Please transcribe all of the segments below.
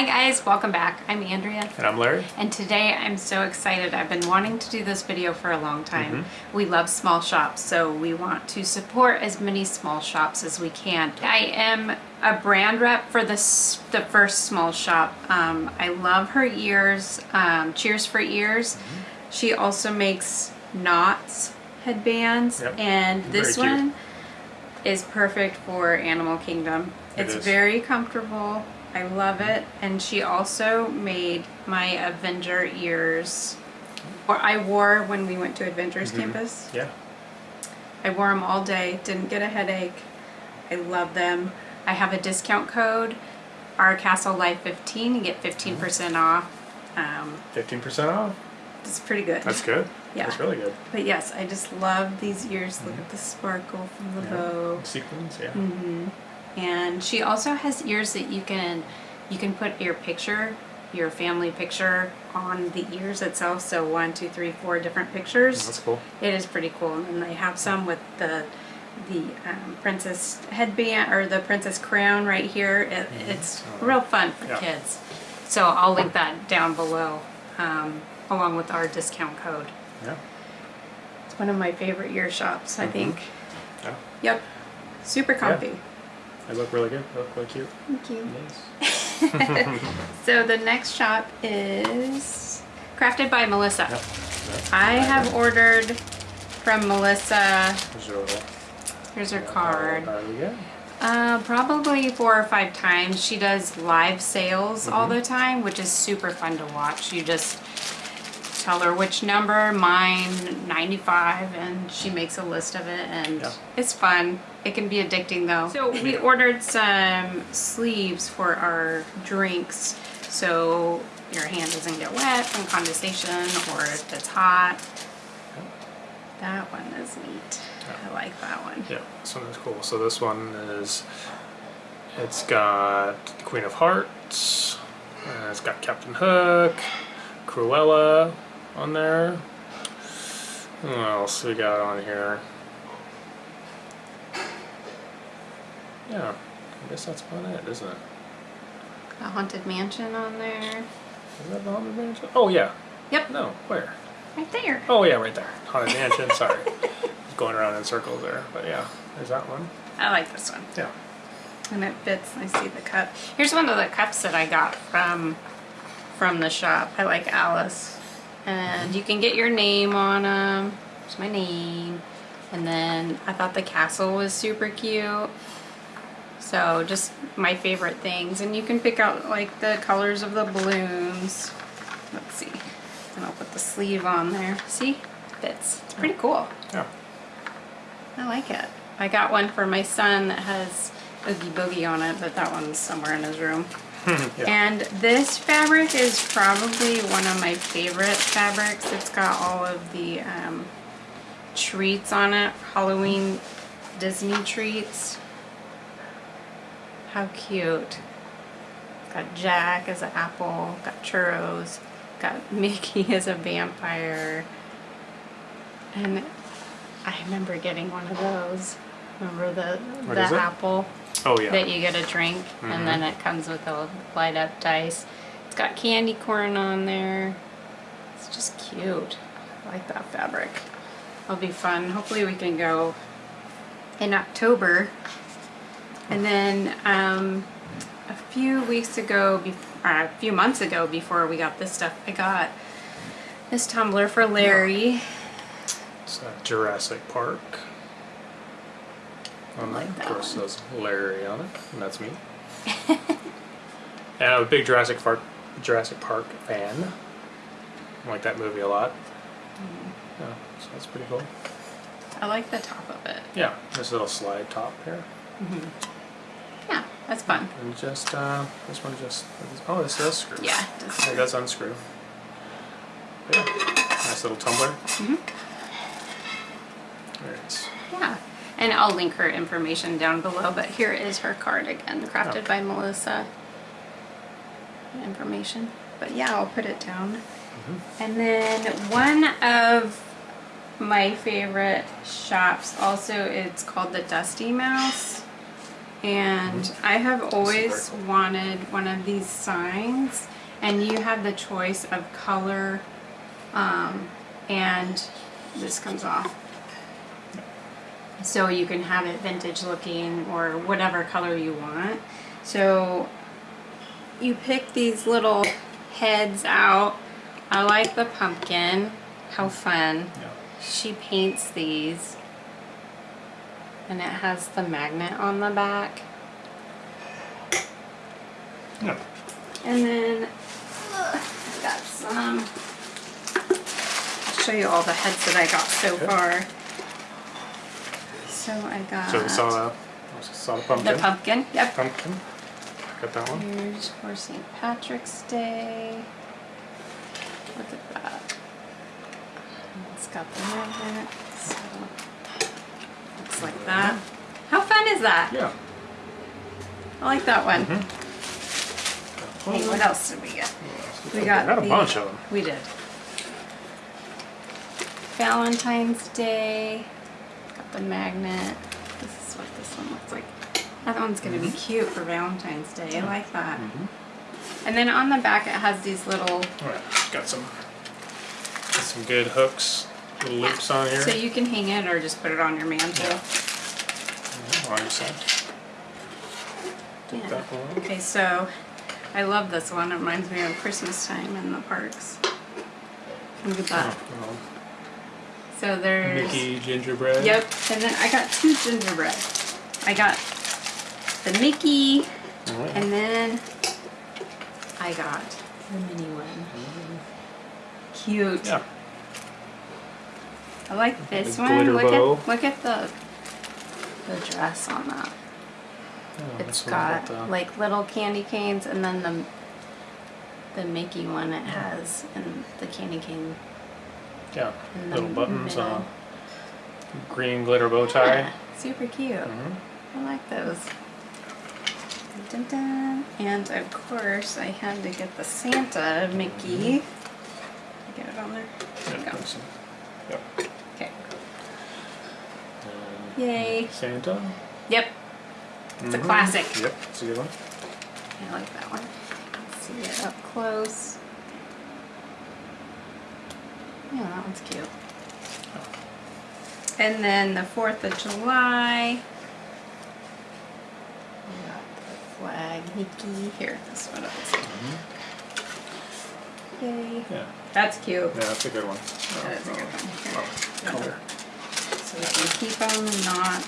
Hi guys, welcome back. I'm Andrea. And I'm Larry. And today I'm so excited. I've been wanting to do this video for a long time. Mm-hmm. We love small shops, so we want to support as many small shops as we can. I am a brand rep for this the first small shop. Um, I love her ears, um, Cheers for Ears. Mm-hmm. She also makes knots headbands Yep. and Very this cute. one is perfect for Animal Kingdom. It it's is. very comfortable. I love it. And she also made my Avenger ears. Or I wore when we went to Avengers Mm-hmm. Campus. Yeah. I wore them all day. Didn't get a headache. I love them. I have a discount code, our Castle Life 15 to get 15% off. Um, 15% off. it's pretty good. That's good. Yeah. That's really good. But yes, I just love these ears. Look at the sparkle from the Mm-hmm. Yeah. bow. Sequins, yeah. Mm-hmm. And she also has ears that you can you can put your picture, your family picture on the ears itself. So one, two, three, four different pictures. That's cool. It is pretty cool. And they have some with the the um, princess headband or the princess crown right here. It, It's real fun for Yeah. kids. So I'll link that down below um, along with our discount code. Yeah. It's one of my favorite ear shops, I think. Yeah. Yep. Super comfy. They look really good. They look really cute. Thank you. Nice. So the next shop is Crafted by Melissa. Yep. Yep. I have ordered from Melissa, There's your little here's her card, card uh, probably four or five times. She does live sales all Mm-hmm. the time, which is super fun to watch. You just tell her which number, mine 95, and she makes a list of it, and Yeah. it's fun. It can be addicting though. So we ordered some sleeves for our drinks, so your hand doesn't get wet from condensation or if it's hot. That one is neat. I like that one. Yeah, this one is cool. So this one is, it's got the Queen of Hearts, uh, it's got Captain Hook, Cruella on there. What else we got on here? Yeah, I guess that's about it, isn't it? A haunted mansion on there. Is that the Haunted Mansion? Oh yeah. Yep, No, where? right there. Oh yeah, right there. Haunted Mansion. Sorry, going around in circles there. But yeah, there's that one. I like this one. Yeah. And it fits. I see the cup. Here's one of the cups that I got from from the shop. I like Alice. And you can get your name on um, them. There's my name. And then I thought the castle was super cute. So just my favorite things. And you can pick out like the colors of the balloons. Let's see. And I'll put the sleeve on there. See? Fits. It's pretty cool. Yeah. I like it. I got one for my son that has Oogie Boogie on it, but that one's somewhere in his room. yeah. And this fabric is probably one of my favorite fabrics. It's got all of the um, treats on it, Halloween Disney treats. How cute. Got Jack as an apple, got churros, got Mickey as a vampire. And I remember getting one of those. Remember the, What the apple? Oh yeah. that you get a drink Mm-hmm. and then it comes with a light up dice. It's got candy corn on there. It's just cute. I like that fabric. It'll be fun. Hopefully we can go in October. And then um, a few weeks ago, or a few months ago before we got this stuff, I got this tumbler for Larry. It's uh, Jurassic Park. On like that Of course, one. says Larry on it, and that's me. and I'm a big Jurassic Park Jurassic Park fan. I like that movie a lot. Mm-hmm. Yeah, so that's pretty cool. I like the top of it. Yeah, this little slide top here, Yeah, that's fun. and just uh, this one just oh, this does screw. Yeah, it does it does unscrew. Yeah, nice little tumbler. Mm-hmm. There it is. Yeah, and I'll link her information down below, but here is her card again, crafted by Melissa. Information, but yeah, I'll put it down. Mm-hmm. And then one of my favorite shops also, it's called the Dusty Mouse. And I have always wanted one of these signs, and you have the choice of color, um, and this comes off. So you can have it vintage looking or whatever color you want. So you pick these little heads out. I like the pumpkin. How fun. Yeah. She paints these. And it has the magnet on the back. Yeah. And then uh, I got some. I'll show you all the heads that I got so far. So I got So we saw the, saw the pumpkin. the pumpkin. Yep. Pumpkin. Got that one. Here's for St. Patrick's Day. Look at that. It's got the magnet. So looks like that. How fun is that? Yeah. I like that one. Mm-hmm. Hey, what else did we get? We We got got a the- bunch of them. We did. Valentine's Day. The magnet. This is what this one looks like. That one's gonna be mm-hmm. cute for Valentine's Day. I like that. Mm-hmm. And then on the back it has these little, Alright, got some got some good hooks, little loops on here. so you can hang it or just put it on your mantle. Yeah, mm-hmm, on your side. Yeah. Okay, so I love this one. It reminds me of Christmas time in the parks. Look at that. Oh, So there's. Mickey gingerbread. Yep, and then I got two gingerbread. I got the Mickey, and then I got the mini one. Cute. Yeah. I like this The one. Look bow. at look at the the dress on that. Yeah, It's got like little candy canes, and then the the Mickey one it has, and the candy cane yeah, little buttons on green glitter bow tie. Yeah, super cute. Mhm. I like those. Dun, dun. And of course, I had to get the Santa Mickey. Get it on there. There Yeah, go. got some- Yep. Okay. And Yay. Santa. Yep. It's a Mhm. classic. Yep, it's a good one. I like that one. Let's see it up close. Yeah, that one's cute. And then the 4th of July. We got the flag Mickey. Here, this one of this. Mm-hmm. Yay. Yeah, That's cute. yeah, that's a good one. That is a good one. Here. Color. So we can keep them not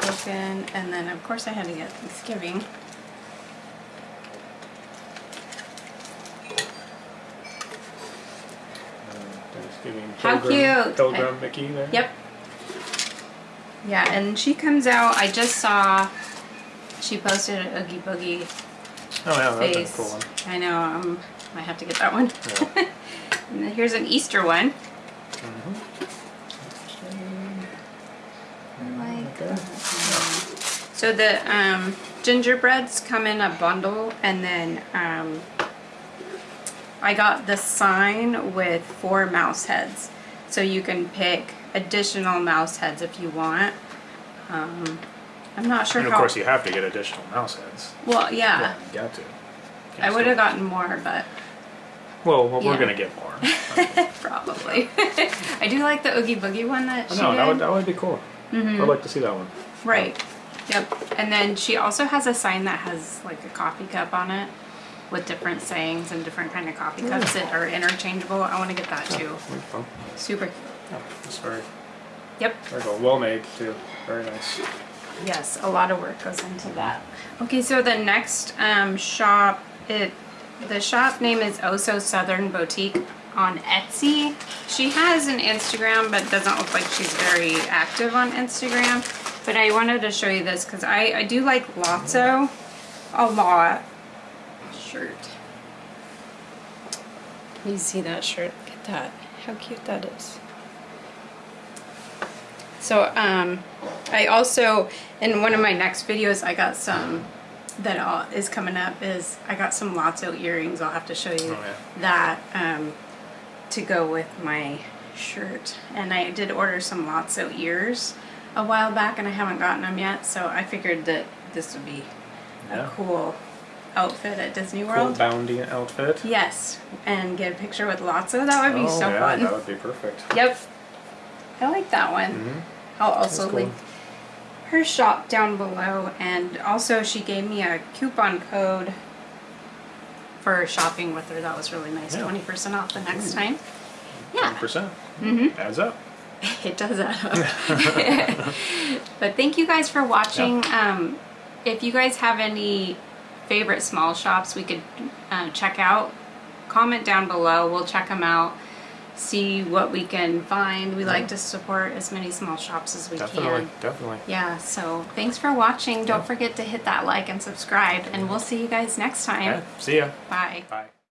broken. And then, of course, I had to get Thanksgiving. How pilgrim, cute. Pilgrim Mickey there. Yep. Yeah, and she comes out. I just saw she posted a Oogie Boogie Oh yeah, that's a cool one. I know. Um, I have to get that one. Yeah. and then here's an Easter one. Mhm. I like Okay. So the um, gingerbreads come in a bundle, and then um, I got the sign with four mouse heads, so you can pick additional mouse heads if you want. Um, I'm not sure And of how. course, you have to get additional mouse heads. well, yeah, you got to. I would have gotten more, but Well, well we're Yeah. gonna get more. probably. I do like the Oogie Boogie one that I she did. that would that would be cool. Mhm. I'd like to see that one. Right. Yep. And then she also has a sign that has like a coffee cup on it with different sayings and different kind of coffee cups that are interchangeable. I want to get that too. Fun. Super. Yeah, it's very Yep. very cool. Well made too. Very nice. Yes, a lot of work goes into that. Okay, so the next um, shop, it the shop name is Oso Southern Boutique on Etsy. She has an Instagram, but doesn't look like she's very active on Instagram. But I wanted to show you this because I, I do like Lotso a lot. Shirt. You see that shirt? Look at that. How cute that is. So um, I also in one of my next videos I got some that all is coming up is I got some Lotso earrings. I'll have to show you Oh, yeah. that um, to go with my shirt. And I did order some Lotso ears. a while back and I haven't gotten them yet, so I figured that this would be Yeah. a cool outfit at Disney Cool World. bounty outfit. Yes, and get a picture with Lotso that would be oh, so yeah, fun. That would be perfect. Yep. I like that one. hmm I'll also cool. link her shop down below and also she gave me a coupon code for shopping with her. That was really nice. Yeah. 20% off the next Ooh. time. Yeah, percent Mhm. adds up. it does add up. but thank you guys for watching. Um, if you guys have any favorite small shops we could uh, check out, comment down below. We'll check them out. See what we can find. We like to support as many small shops as we Definitely, can. definitely. Yeah, so thanks for watching. Don't forget to hit that like and subscribe, and we'll see you guys next time. Yeah. See ya. Bye. Bye.